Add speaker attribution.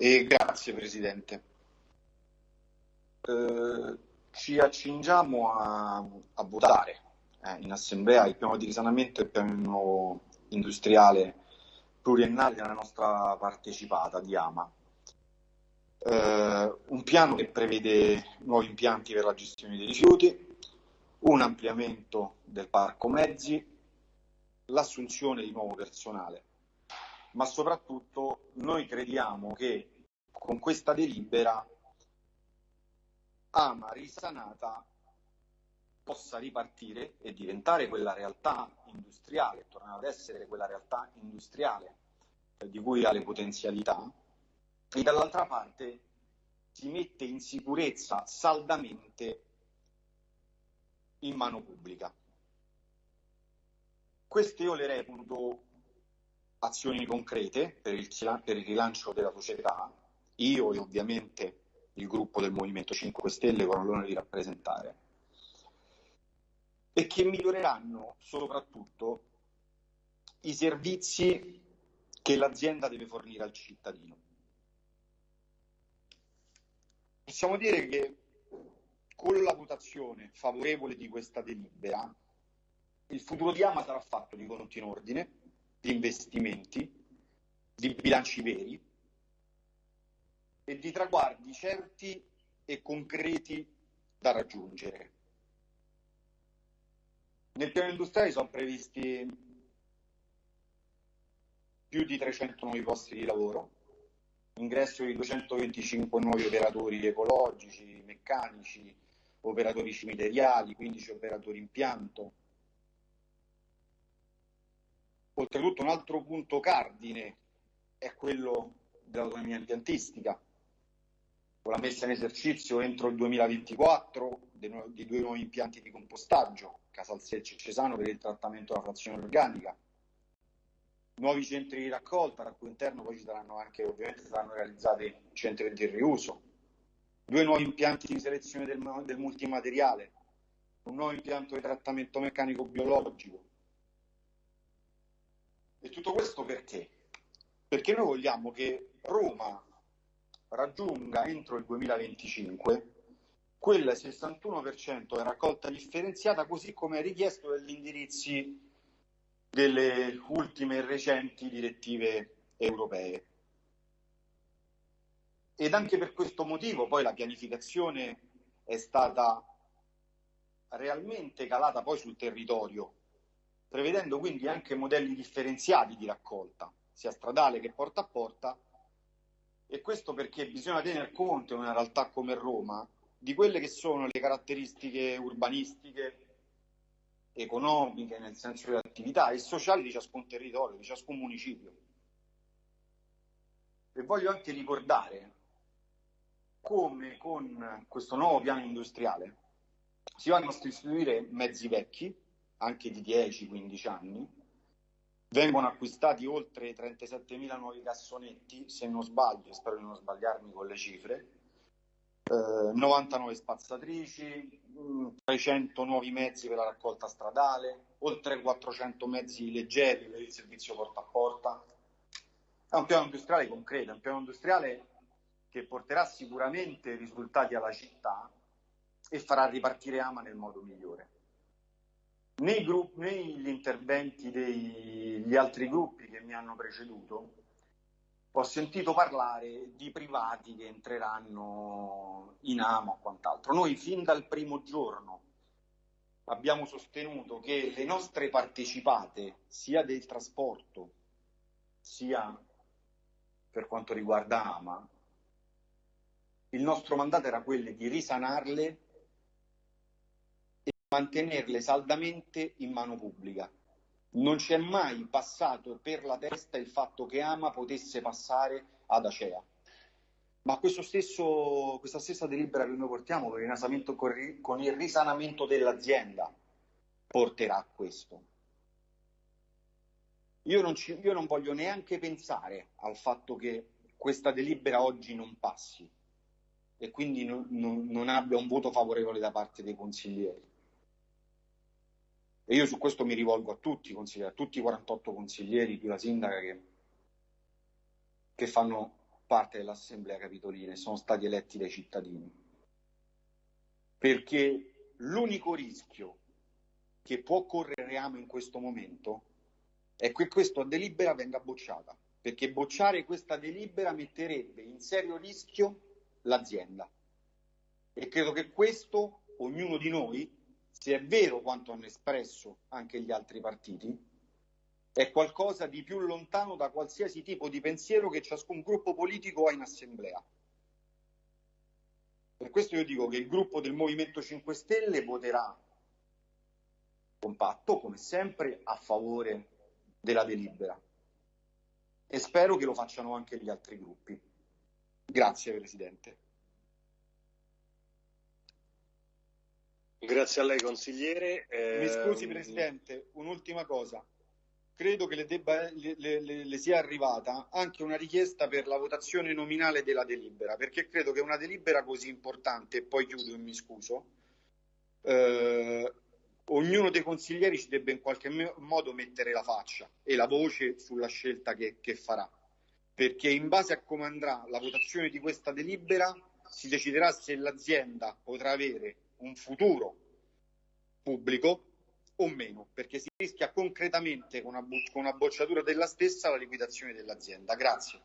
Speaker 1: E grazie Presidente. Eh, ci accingiamo a, a votare eh, in assemblea il piano di risanamento e il piano industriale pluriennale della nostra partecipata di AMA. Eh, un piano che prevede nuovi impianti per la gestione dei rifiuti, un ampliamento del parco mezzi, l'assunzione di nuovo personale, ma soprattutto noi crediamo che con questa delibera Ama risanata possa ripartire e diventare quella realtà industriale, tornare ad essere quella realtà industriale eh, di cui ha le potenzialità, e dall'altra parte si mette in sicurezza saldamente in mano pubblica. Queste io le reputo azioni concrete per il, per il rilancio della società, io e ovviamente il gruppo del Movimento 5 Stelle con l'onore di rappresentare, e che miglioreranno soprattutto i servizi che l'azienda deve fornire al cittadino. Possiamo dire che con la votazione favorevole di questa delibera il futuro di Ama sarà fatto di conti in ordine, di investimenti, di bilanci veri e di traguardi certi e concreti da raggiungere. Nel piano industriale sono previsti più di 300 nuovi posti di lavoro, ingresso di 225 nuovi operatori ecologici, meccanici, operatori cimiteriali, 15 operatori impianto. Oltretutto un altro punto cardine è quello dell'autonomia impiantistica, con la messa in esercizio entro il 2024 di due nuovi impianti di compostaggio, Casalsecce e Cesano per il trattamento della frazione organica, nuovi centri di raccolta, al cui interno poi ci saranno anche, ovviamente saranno realizzati centri di riuso, due nuovi impianti di selezione del, del multimateriale, un nuovo impianto di trattamento meccanico biologico. E tutto questo perché? Perché noi vogliamo che Roma raggiunga entro il 2025 quel 61% di raccolta differenziata così come richiesto dagli indirizzi delle ultime e recenti direttive europee. Ed anche per questo motivo poi la pianificazione è stata realmente calata poi sul territorio, prevedendo quindi anche modelli differenziati di raccolta, sia stradale che porta a porta, e questo perché bisogna tener conto in una realtà come Roma di quelle che sono le caratteristiche urbanistiche, economiche, nel senso delle attività, e sociali di ciascun territorio, di ciascun municipio. E voglio anche ricordare come con questo nuovo piano industriale si vanno a sostituire mezzi vecchi, anche di 10-15 anni, vengono acquistati oltre 37.000 nuovi cassonetti, se non sbaglio, spero di non sbagliarmi con le cifre, 99 eh, spazzatrici, 300 mm, nuovi mezzi per la raccolta stradale, oltre 400 mezzi leggeri per il servizio porta a porta. È un piano industriale concreto, è un piano industriale che porterà sicuramente risultati alla città e farà ripartire Ama nel modo migliore. Nei gruppi, negli interventi degli altri gruppi che mi hanno preceduto, ho sentito parlare di privati che entreranno in AMO o quant'altro. Noi fin dal primo giorno abbiamo sostenuto che le nostre partecipate, sia del trasporto, sia per quanto riguarda AMA, il nostro mandato era quello di risanarle mantenerle saldamente in mano pubblica non ci è mai passato per la testa il fatto che Ama potesse passare ad Acea. Ma stesso, questa stessa delibera che noi portiamo per il con il risanamento dell'azienda porterà a questo. Io non, ci, io non voglio neanche pensare al fatto che questa delibera oggi non passi e quindi non, non, non abbia un voto favorevole da parte dei consiglieri. E io su questo mi rivolgo a tutti a tutti i 48 consiglieri più la sindaca che, che fanno parte dell'Assemblea Capitolina e sono stati eletti dai cittadini. Perché l'unico rischio che può correre Reame in questo momento è che questa delibera venga bocciata, perché bocciare questa delibera metterebbe in serio rischio l'azienda. E credo che questo ognuno di noi, se è vero quanto hanno espresso anche gli altri partiti, è qualcosa di più lontano da qualsiasi tipo di pensiero che ciascun gruppo politico ha in assemblea. Per questo io dico che il gruppo del Movimento 5 Stelle voterà compatto, come sempre, a favore della delibera. E spero che lo facciano anche gli altri gruppi. Grazie Presidente.
Speaker 2: Grazie a lei consigliere.
Speaker 1: Eh... Mi scusi Presidente, un'ultima cosa. Credo che le, debba, le, le, le, sia arrivata anche una richiesta per la votazione nominale della delibera, perché credo che una delibera così importante, e poi chiudo e mi scuso, eh, ognuno dei consiglieri ci debba in qualche modo mettere la faccia e la voce sulla scelta che, che farà, perché in base a come andrà la votazione di questa delibera si deciderà se l'azienda potrà avere un futuro pubblico o meno, perché si rischia concretamente con una, con una bocciatura della stessa la liquidazione dell'azienda. Grazie.